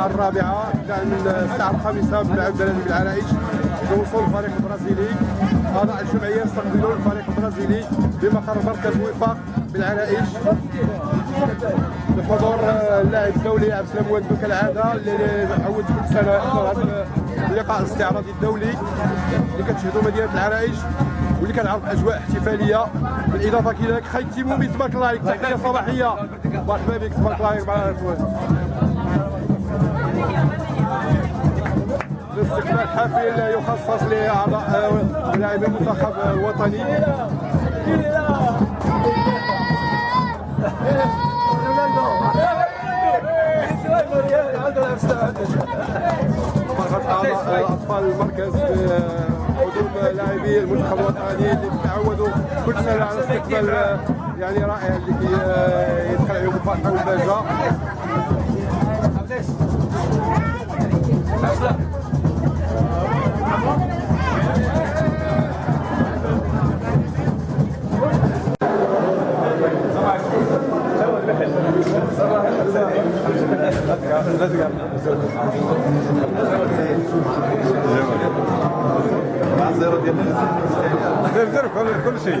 الساعة الرابعة ابتداء من الساعة الخامسة بالملعب البلدي بالعرائش يوصل الفريق البرازيلي اعضاء الجمعية يستقبلون الفريق البرازيلي بمقر مركز وفاق بالعرائش. بحضور اللاعب الدولي عبد السلام وادو كالعادة اللي عود كل يحضر هذا اللقاء الاستعراضي الدولي اللي كتشهدوا مدينة العرائش واللي كنعرف أجواء احتفالية. بالإضافة كذلك خي تيمومي تبارك الله عليك تحيه صباحية. مرحبا بك تبارك الله عليك مع الاستقبال حافل يخصص لأعضاء لاعبي المنتخب الوطني. اطفال المركز قدوم لاعبي المنتخب الوطني اللي تعودوا كل سنه على استقبال يعني رائع اللي يدخل عليهم الفرحه والبهجه كل شيء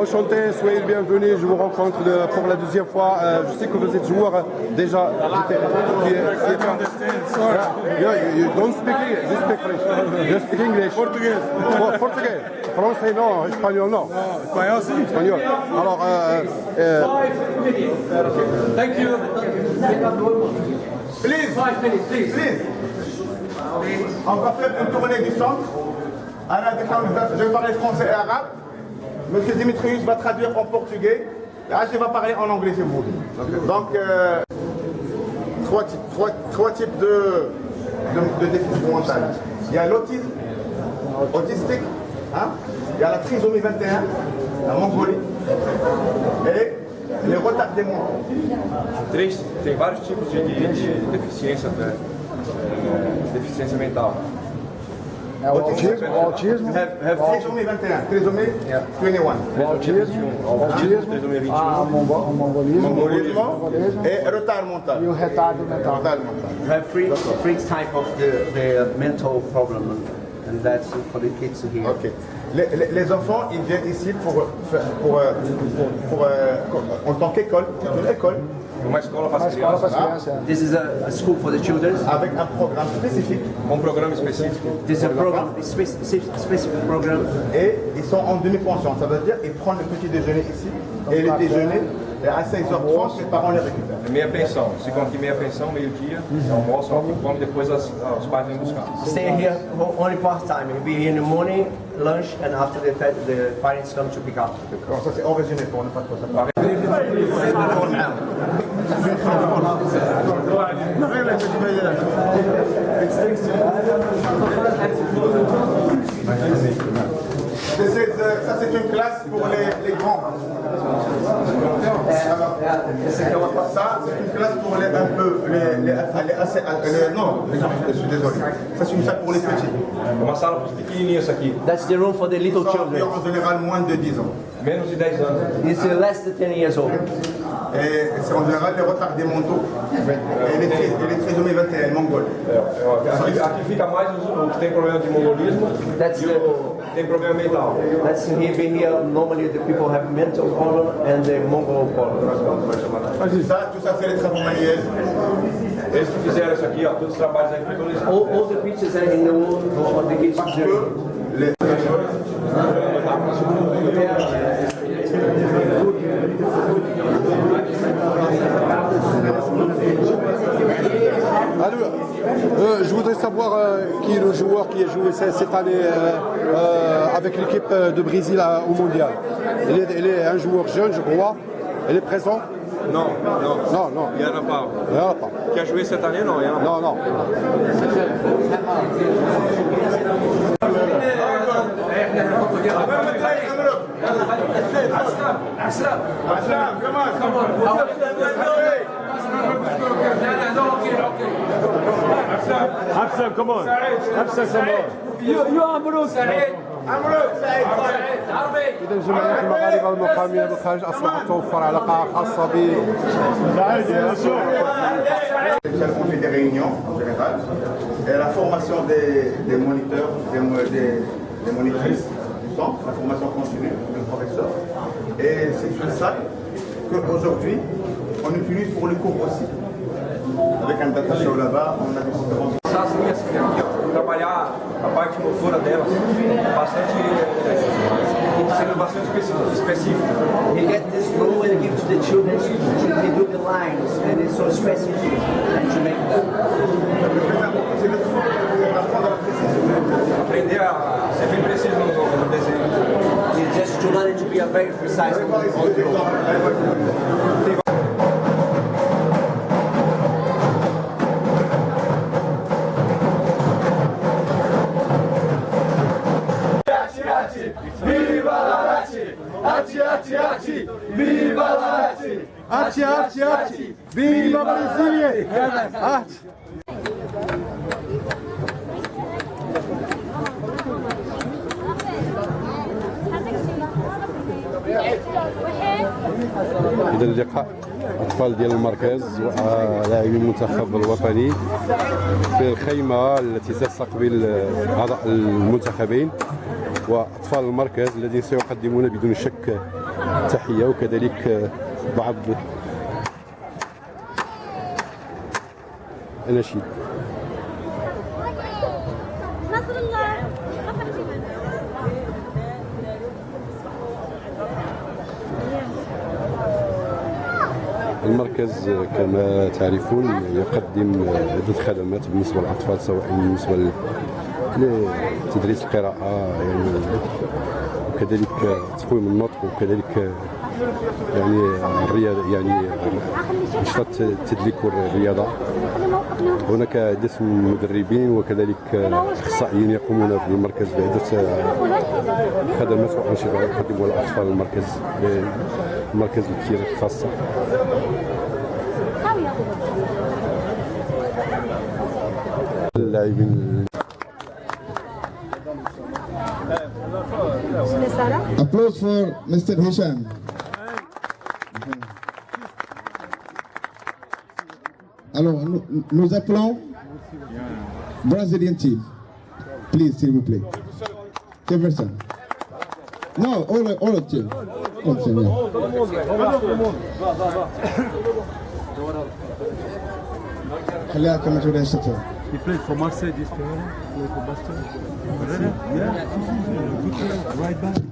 Enchanté, soyez le bienvenu. Je vous rencontre de- pour la deuxième fois. Euh, je sais que vous êtes joueur euh, déjà. you, don't speak English, you speak French. You speak English. Portugais. Portugais. Français non, espagnol non. Espanhol sim. Espagnol. Alors, euh, euh, Thank you. please, please. On va faire une tournée du centre. Je vais parler français et arabe. Monsieur Dimitrius va traduire en portugais. Et H va parler en anglais si vous. Donc, euh, trois, types, trois, trois types de, de, de déficit mental. Il y a l'autisme, autistique, hein. il y a la trisomie 21, la Mongolie, et les retardés mentaux. Três, tem vários tipos de, de, de deficiência, né? É, deficiência mental. É o autismo, trisomie 21, trisomie 21. o autismo, autismo, a mongo- mongolismo, Mongolisme mongolismo et retard mental. e o retardo mental. Retard mental. You have three, three type of the, the mental problem, and that's for the kids here. Ok. Les, les- les enfants, ils viennent ici pour, faire- pour, euh, pour, euh, en tant qu'école, c'est une école Uma escola para as crianças, as crianças. This is a, a school for the children. avec un programme spécifique com um programa específico. This is a program, specific, specific program. et ils sont en demi-pension. Ça veut dire qu'ils prennent le petit déjeuner ici et le déjeuner et à 16h30, les parents les récupèrent. Meia pensão. Ficam aqui meia pensão, meio-dia, almoçam, come, depois as, os pais vêm buscar. Stay here only part time. Be here in the morning, lunch and after the, the parents come to pick up. Cosa se? C'est classe pour les, les grands. Ça, c'est une classe pour les un peu, les, les, les, assez- les- non, je suis désolé. Ça, c'est une salle pour les petits. That's the room for the little children. en général moins de 10 ans. menos de 10 anos. It's less than 10 years old. Et c'est en général les retardés mentaux. Et les, tri- et les trisomies 21, mongols. É, é, aqui, aqui fica mais os, o que tem problema de mongolismo That's e the, o que tem problema mental. that's here, being here. Normally the people have mental problem and the Mongol problem. Ça, tout ça, c'est les travaux manuels. Eles que fizeram isso aqui, ó, todos os trabalhos aí foram eles. All, all the pictures are in the wall of the kids. Les, savoir euh, qui est le joueur qui a joué ce- cette année euh, euh, avec l'équipe de Brésil à- au mondial. Il est, il est un joueur jeune, je crois. Il est présent? Não, não. Non, non. E Ana Paula. Il n'y en a pas. Que a joué cette année, Ana Paula. Non, non. Aslam, come on, come on. Absam, come on. Absam, come on. إذا جماهير المغاربة المقامين بالخارج أصبحت توفر علاقة خاصة ب On fait des réunions en général. Et la formation des, des moniteurs, des, mo- des, des monitrices du centre, la formation continue du professeur. Et c'est une salle qu'aujourd'hui, on utilise pour les cours aussi. Avec un data show là-bas, on a conférences. Assim, assim, aqui, ó, trabalhar a parte motora delas, bastante, é, sendo bastante específico. específico. You get this rule and give to the children to do the lines and it's so specific and to make. Aprender a ser bem preciso no, desenho. just to learn to be a very precise Allez des exemples. Allez voir. Ati, ati, ati! Viva! Ati! إذا اللقاء أطفال ديال المركز ولاعبي المنتخب الوطني في الخيمة التي تستقبل أعضاء المنتخبين وأطفال المركز الذين سيقدمون بدون شك تحية وكذلك بعض الله المركز كما تعرفون يقدم عدة خدمات بالنسبة للأطفال سواء بالنسبة لتدريس القراءة يعني وكذلك تقويم النطق وكذلك يعني الرياضة يعني نشاط التدليك والرياضة. هناك عدة مدربين وكذلك أخصائيين يقومون في المركز بعدة خدمات وأنشطة يقدمها الأطفال المركز المركز الكتير الخاصة. اللاعبين Applause for Mr. Hisham. Alors, nous, nous appelons Brazilian team, Please, s'il vous plaît. Jefferson. Non, all, all of you. All you, yeah. He played for Marseille this Ferreira, played for Yeah, right back.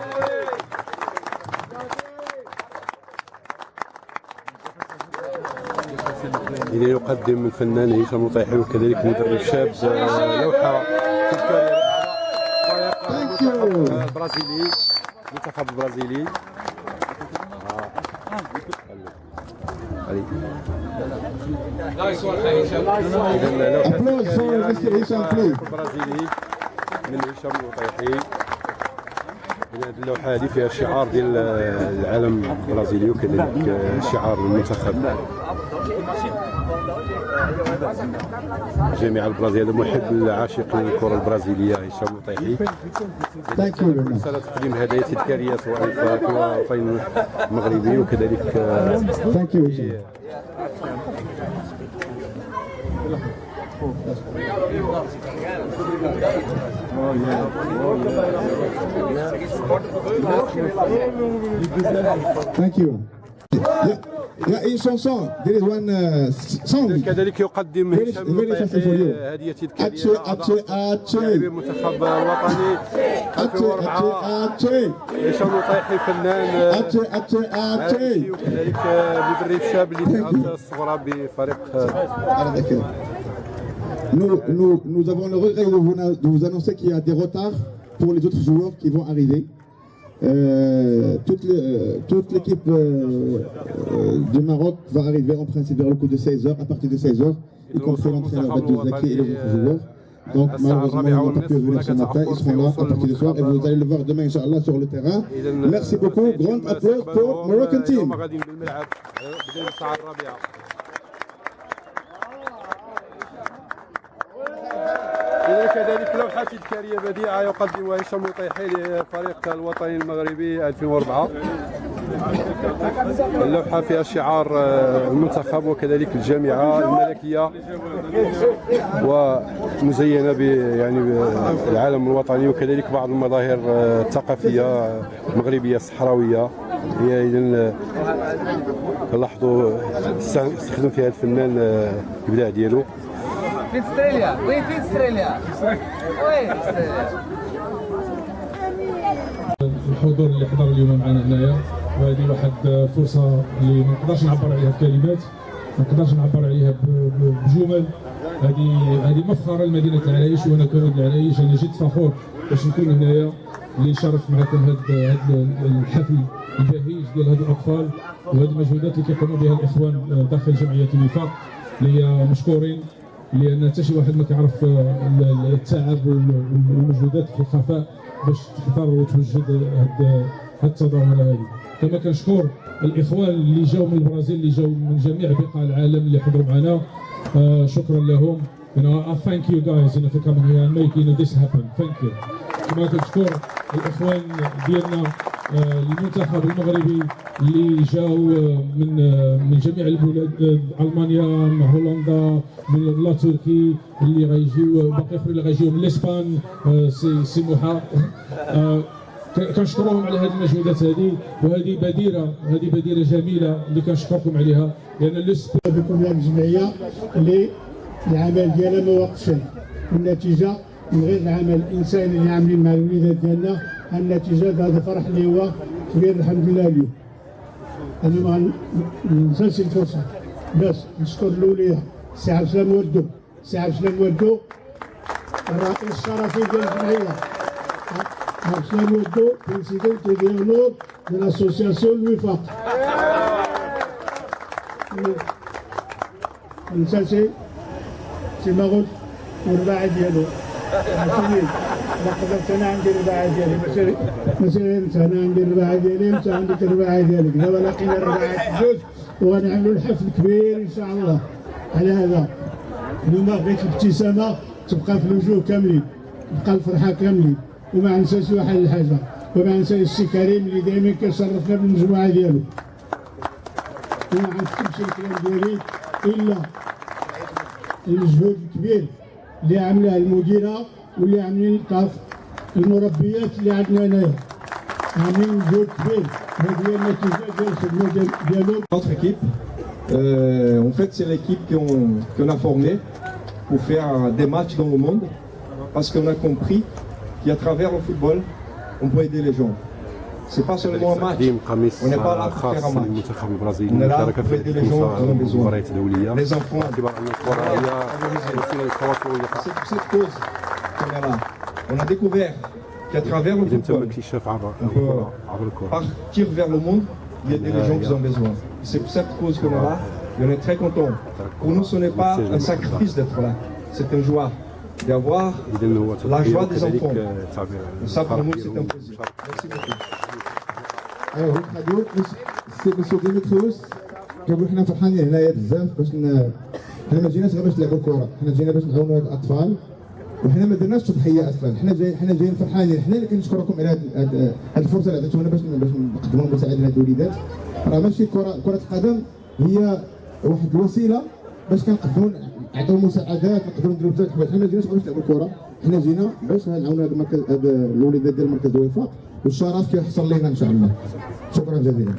إذا يقدم الفنان هشام الطيحي وكذلك مدرب شاب آه، لوحة Mr. Hisham, please. البرازيلي من هشام إذن هذه اللوحة هذه فيها الشعار ديال العالم البرازيلي وكذلك شعار المنتخب جميع البرازيل محب العاشق للكرة البرازيلية هشام much. رسالة تقديم هدايا تذكارية سواء في الوطن المغربي وكذلك Thank you, Hisham. Thank you. Yeah, yeah, in chanson, there is one uh, s- song. كذلك يقدم Very- هشام very الطيحي special for you. هدية تذكارية Ache, ache, ache. لاعبي المنتخب الوطني Ache, 2004 ache, ache. هشام الطيحي فنان آه، Ache, ache, عارفي ache. وكذلك آه، مدرب شاب اللي تأثر الصغرى بفريق آه، Alors, d'accord. Nous, nous, nous avons le regret de vous, de vous annoncer qu'il y a des retards pour les autres joueurs qui vont arriver. Euh, toute l'équipe euh, euh, du Maroc va arriver en principe vers le coup de 16h, à partir de 16h, y compris l'entraîneur Badou Zaki et les autres joueurs. Donc malheureusement, ils n'ont pas pu venir ce matin, ils seront là à partir de soir et vous allez le voir demain, Inch'Allah, sur le terrain. Merci beaucoup, grand applaudissement pour Moroccan team. كذلك لوحة تذكارية بديعة يقدمها هشام الطيحي للفريق الوطني المغربي 2004 اللوحة فيها شعار آه، المنتخب وكذلك الجامعة الملكية ومزينة يعني بالعالم الوطني وكذلك بعض المظاهر آه، الثقافية آه، المغربية الصحراوية. هي إذا لاحظوا استخدم فيها الفنان آه، الابداع ديالو. فين استراليا؟ وين فين استراليا؟ وين؟ الحضور اللي حضر اليوم معنا هنايا وهذه واحد فرصة اللي ما نقدرش نعبر عليها بكلمات ما نقدرش نعبر عليها بجمل هذه هذه مفخرة لمدينة العرايش وأنا كولد العرايش أنا جد فخور باش نكون هنايا اللي نشارك معكم هذا الحفل البهيج ديال هاد الأطفال وهذه المجهودات اللي كيقوموا بها الإخوان داخل جمعية الوفاق اللي مشكورين لأن حتى شي واحد ما كيعرف ال- التعب وال- والمجهودات في الخفاء باش تحضر وتوجد هاد التظاهره هذه كما كنشكر الإخوان اللي جاوا من البرازيل اللي جاوا من جميع بقاع العالم اللي حضروا معنا. آه شكرا لهم. You know, I thank you guys you know, for coming here and making. كما كنشكر الإخوان ديالنا. آه، المنتخب المغربي اللي جاوا من من جميع البلاد ألمانيا من هولندا من لا تركي اللي غيجيو باقي آخرين اللي غيجيو من الاسبان آه، سي سي موحى آه، كنشكرهم على هذه المجهودات هذه وهذه بديره هذه بديرة جميلة اللي كنشكركم عليها. لأن الاسبان بكم الجمعية اللي العمل ديالها ما وقفش والنتيجة من غير العمل الانساني اللي عاملين مع الوليدات ديالنا النتيجه هذا فرح اللي هو كبير الحمد لله اليوم أنا ما ننساش الفرصة. باش نشكر الأولياء. سي عبد السلام ودو سي عبد السلام ودو الرئيس الشرفي ديال الجمعية. عبد السلام ودو président d'honneur de l'association الوفاق. نساسي سي ماغوت والرباعي ديالو. قدرت أنا عندي الرباعي ديالي انت أنا عندي الرباعي ديالي وانت عندك الرباعي جوج وغنعملوا الحفل كبير ان شاء الله على هذا اليوم بغيت الابتسامه تبقى في الوجوه كاملين تبقى الفرحه كاملين وما ننساش واحد الحاجة وما ننساش السي كريم اللي دائما كيشرفنا بالمجموعه ديالو وما غنكتبش الكلام ديالي الا المجهود الكبير اللي عاملاه المديره واللي عاملين الطاف المربيات اللي عندنا هنايا عاملين مجهود كبير هذه هي النتيجه ديال الخدمه ديال- ديالهم Notre équipe, euh, en fait, c'est l'équipe qu'on qu'on a formée pour faire des matchs dans le monde, parce qu'on a compris qu'à travers le football, on peut aider les gens. C'est pas seulement un match. On n'est pas là pour faire un match. On est là pour aider les gens qui ont besoin. Les enfants. C'est pour cette cause qu'on est là. On a découvert qu'à travers le football, on peut partir vers le monde et aider les gens qui ont besoin. C'est pour cette cause qu'on est là. Et on est très content. Pour nous, ce n'est pas un sacrifice d'être là. C'est une joie d'avoir la joie des enfants. Et ça, pour nous, c'est un plaisir. Merci beaucoup. ايوا هاد الراديو سي مسيو ديميتريوس كنقول حنا فرحانين هنايا بزاف باش. حنا ما جيناش غير باش نلعبوا الكره حنا جينا باش نعاونوا هاد الأطفال. وحنا ما درناش تضحية أصلا. حنا جايين حنا جايين فرحانين. حنا اللي كنشكركم على هاد الفرصة اللي عطيتونا باش باش نقدموا المساعده لهاد الوليدات. راه ماشي كره كرة القدم هي واحد الوسيلة باش كنقدموا نعطيو مساعدات نقدروا نديروا بزاف الحوايج حنا جيناش باش نلعبوا الكره حنا جينا باش نعاونوا هاد المركز هاد الوليدات ديال مركز الوفاق والشرف كيحصل لينا إن شاء الله. شكرا جزيلا.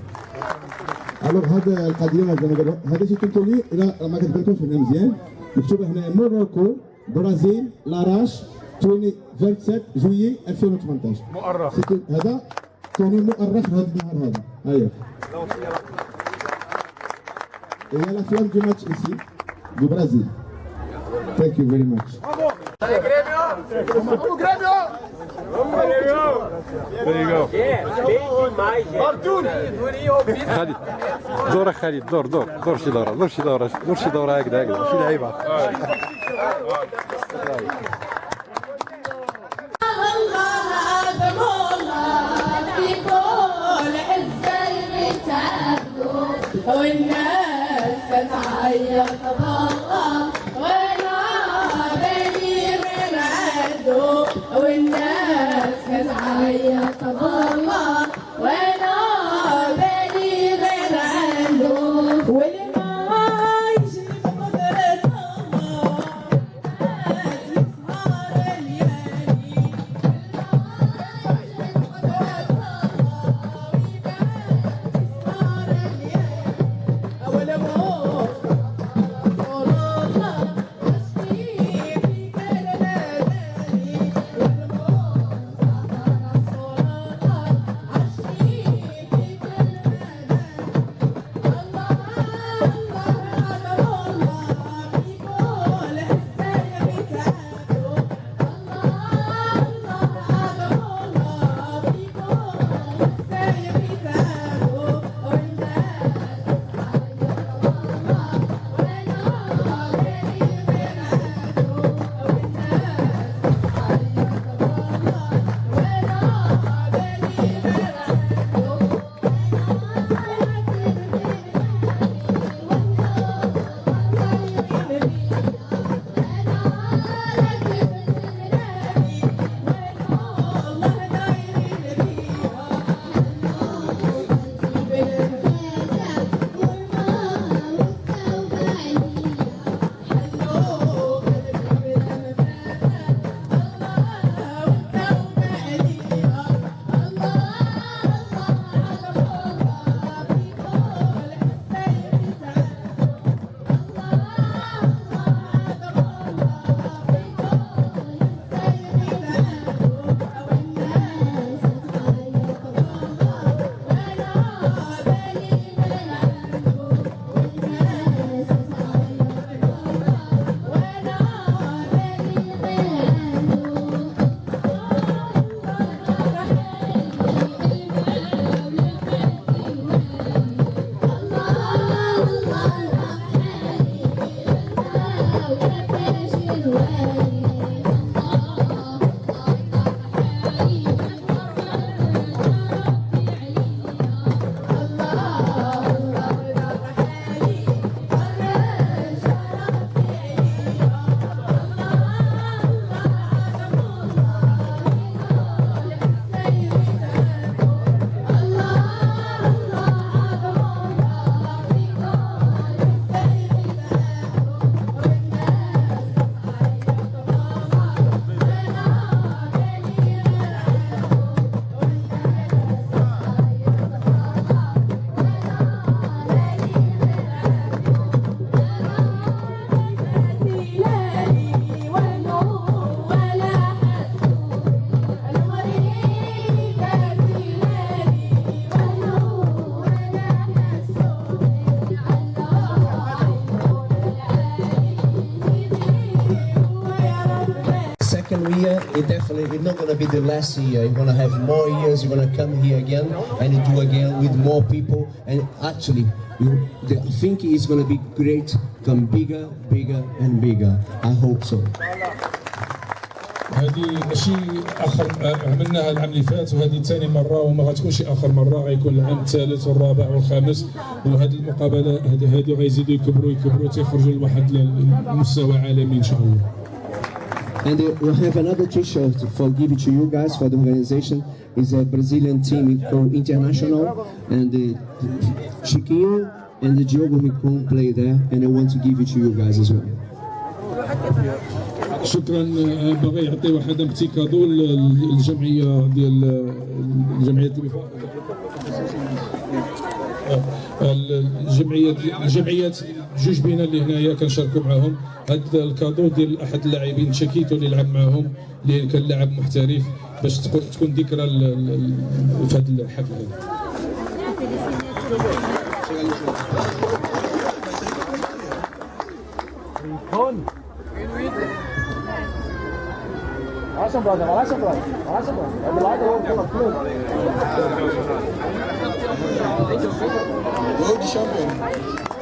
ألوغ هذا القضية ما زال قبل هذا شي تنتولي إلى ما كتبانكمش هنا مزيان. مكتوبه هنا موروكو برازيل لاراش 20 27 جويي 2018 مؤرخ. هذا كان مؤرخ هذا النهار هذا. أيوه. هي لا فلام دو ماتش ici du Brésil. Thank you very much. There you go. خالد دور خالد دور دور دور شي دوره دور شي دوره دور شي دوره هكذا هكذا شي لعيبه والناس Thank you. It definitely it's not to be the last year. You're to have more years. You're to come here again and do again with more people. And actually, you, the, I think it's going to be great. Come bigger, bigger, and bigger. I hope so. هذه ماشي اخر عملناها العام اللي فات وهذه ثاني مره وما غتكونش اخر مره غيكون العام الثالث والرابع والخامس وهذه المقابله هذه غيزيدوا يكبروا يكبروا تيخرجوا لواحد المستوى عالمي ان شاء الله And uh, we have another T-shirt for give it to you guys for the organization. It's a Brazilian team called International, and uh, Chiquinho and the Diogo Ricon play there, and I want to give it to you guys as well. شكرا آه، باغي يعطي واحد ان للجمعيه ديال الجمعيه الجمعيه الجمعيات جوج بينا اللي هنايا كنشاركوا معاهم هذا الكادو ديال أحد اللاعبين تشاكيتو اللي لعب معاهم اللي كان لاعب محترف باش تكون ذكرى في هذا الحفل هذا Awesome, brother. Awesome, brother. Awesome, brother. And the light will come up.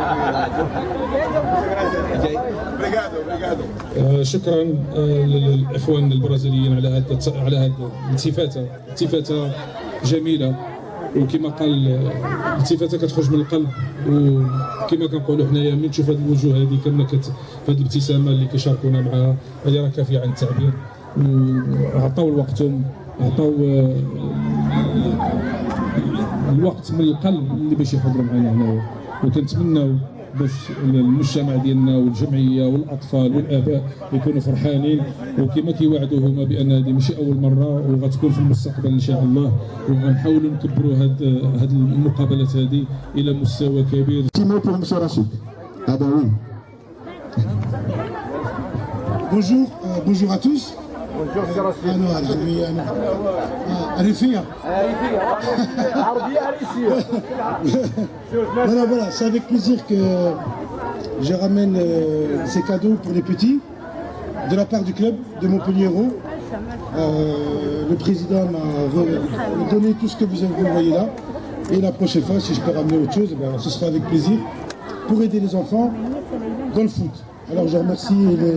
شكرا آه، للإخوان البرازيليين على هذا على هذا الالتفاته التفاته جميلة وكما قال آه، الالتفاته كتخرج من القلب. وكما كنقولوا حنايا من تشوف هذه الوجوه هذه كما كت هذه الابتسامة اللي كيشاركونا معها هذه راه كافية عن التعبير. وعطاو وقتهم عطاو آه، الوقت من القلب اللي باش يحضروا معنا هنايا. وكنتمناو باش المجتمع ديالنا والجمعية والأطفال والآباء يكونوا فرحانين وكما كيوعدوا هما بأن هذه ماشي أول مرة وغتكون في المستقبل إن شاء الله وغنحاولوا نكبروا هاد هاد المقابلات هذه إلى مستوى كبير. Ah. Bonjour, euh, bonjour à tous. Bonjour, ah non, العربية أنا آه، أريفية. Voilà, voilà, c'est avec plaisir que je ramène euh, ces cadeaux pour les petits de la part du club de Montpellier Hérault. Euh, le président m'a re- donné tout ce que vous avez envoyé là. Et la prochaine fois, si je peux ramener autre chose, eh ben, ce sera avec plaisir pour aider les enfants dans le foot. Alors je remercie les,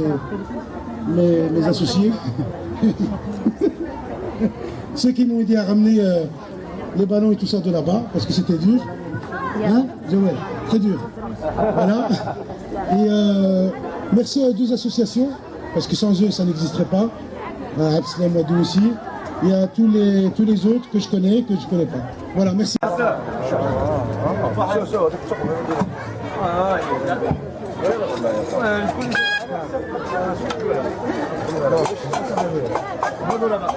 mes, associés, ceux qui m'ont aidé à ramener euh, les ballons et tout ça de là-bas, parce que c'était dur. Hein, très dur. Voilà. Euh, merci aux deux associations, parce que sans eux, ça n'existerait pas. À Absalom Wadou aussi. Et à tous les, tous les autres que je connais que je ne connais pas. Voilà, merci. Ah, ah, ah. 돌아가.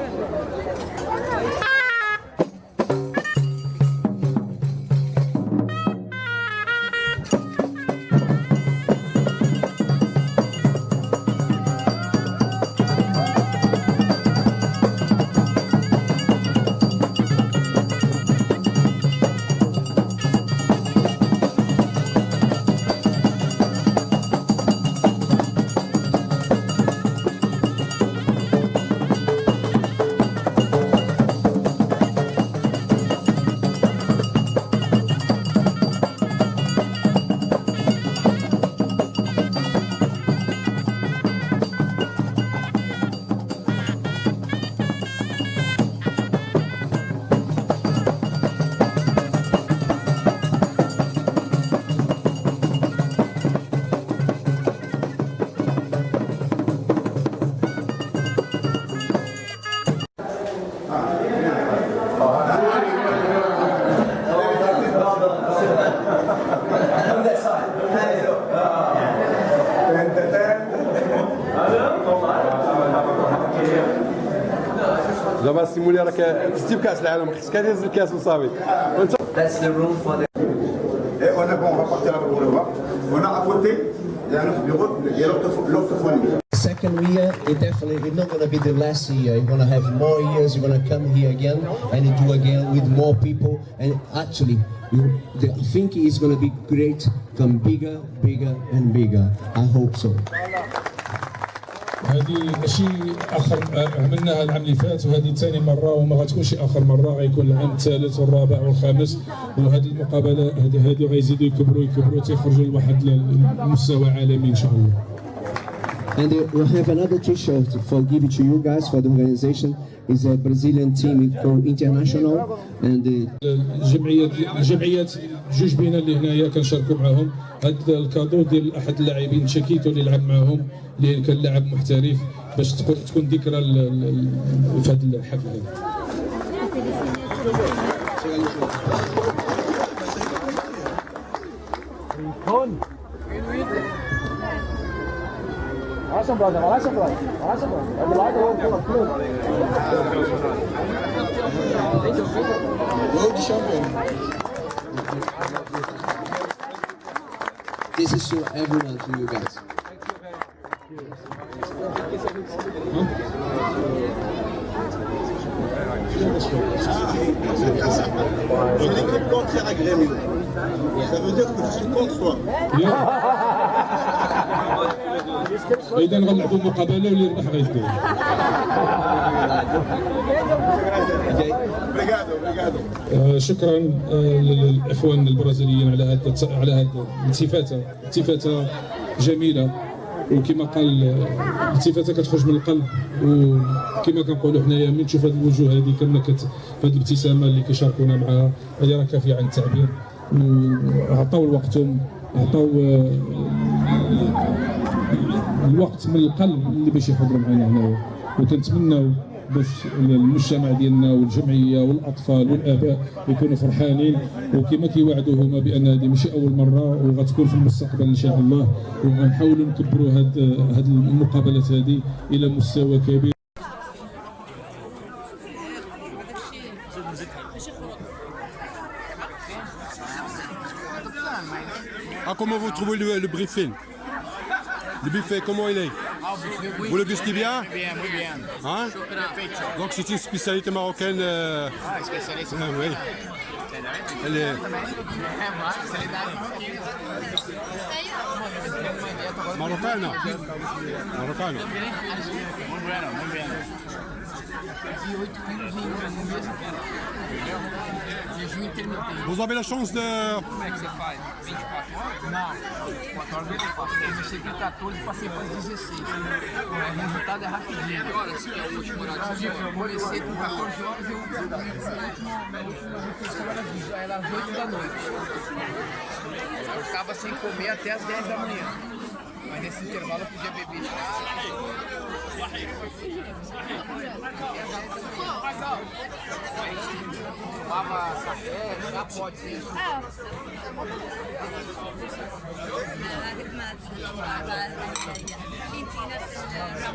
That's the room for the... Et on est bon, on va partir là pour le voir. On a à côté, il y a notre bureau, il y a. Second year, it definitely it's not going to be the last year. You're going to have more years. You're going to come here again and do again with more people. And actually, you, the thinking is going to be great, come bigger, bigger, and bigger. I hope so. هذه ماشي آخر عملناها العام اللي فات وهذه ثاني مرة وما غتكونش آخر مرة غيكون العام الثالث والرابع والخامس. وهذه المقابلة هذه هذه غيزيدوا يكبروا يكبروا تيخرجوا لواحد المستوى عالمي إن شاء الله. And uh, we'll have another T-shirt for give it to you guys for the organization. It's a Brazilian team called International, and uh, الجمعيات الجمعيات جوج بينا اللي هنايا كنشاركوا معاهم. هذا الكادو ديال أحد اللاعبين تشاكيتو اللي لعب معاهم اللي كان لاعب محترف باش تكون تكون ذكرى في هذا الحفل هذا. This is to everyone, to you guys. J'ai l'équipe contraire à Grêmio. Ça veut dire que je suis contre toi. اذا غنلعبوا مقابله واللي يربح غيدير Obrigado, obrigado. آه، شكرا آه، للاخوان البرازيليين على هذا على هذه الالتفاته التفاتة جميلة وكما قال آه، الالتفاته كتخرج من القلب وكما كنقولوا حنايا من تشوف هذه الوجوه هذه كما كت هذه الابتسامة اللي كيشاركونا معها هذه راه كافية عن التعبير. وعطاو وقتهم عطاو آه، الوقت من القلب اللي باش يحضروا معنا هنايا. وكنتمناو باش المجتمع ديالنا والجمعية والأطفال والآباء يكونوا فرحانين. وكما كيوعدوا هما بأن هذه ماشي أول مرة وغتكون في المستقبل إن شاء الله. وغنحاولوا نكبروا هاد هاد المقابلات هذه إلى مستوى كبير. Ah, comment vous trouvez le, le briefing? Le buffet, comment il est? Vous le gustez bien Bien, muy bien. Hein Donc c'est une spécialité marocaine. euh, Ah, spécialiste. ah, oui. Elle est marocaine. Marocaine. Muy bueno, muy bien. Vous avez la chance de. Como é que você faz? 24 horas? Não, 4 horas 24. Eu comecei com 14 e passei para 16. O resultado é rapidinho. Que horas que é o último horário? Eu comecei com 14 horas e eu Aí era às 8 da noite. Eu ficava sem comer até às 10 da manhã. Mas nesse intervalo eu podia beber Tomava café, já pode. Ah. هذيك ما كنتينا في الرمضان